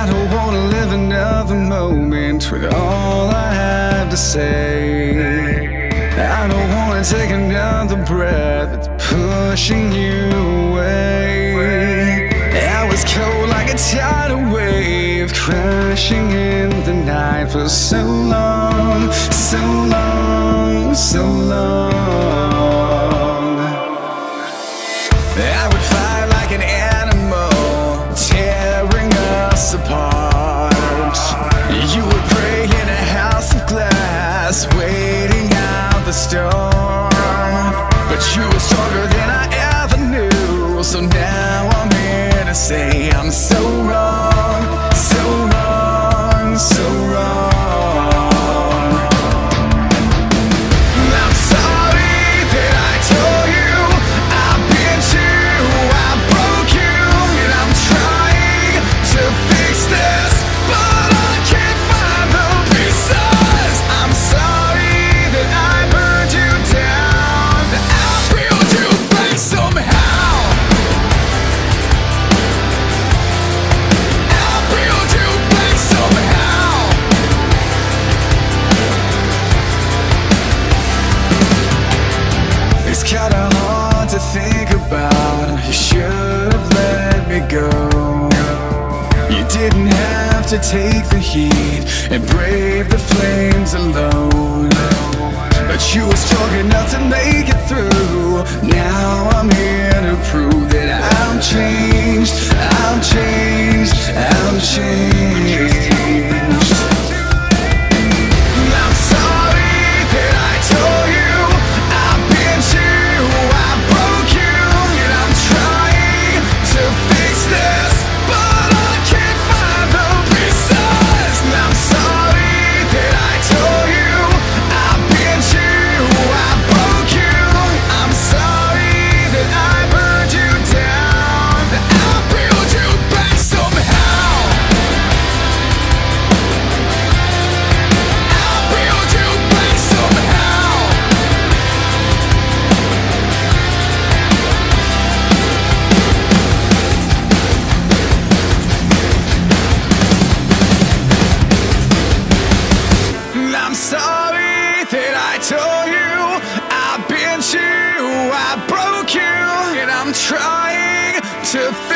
I don't wanna live another moment with all I have to say. I don't wanna take another breath that's pushing you away. I was cold like a tidal wave, crashing in the night for so long, so long, so long. Apart. You would pray in a house of glass, waiting out the storm. But you were stronger than I ever knew, so now I'm here to say I'm so wrong, think about. You should have let me go. You didn't have to take the heat and brave the flames alone. But you were strong enough to make it through. Now I'm here to prove that I'm changed. I'm changed. I'm changed. Trying to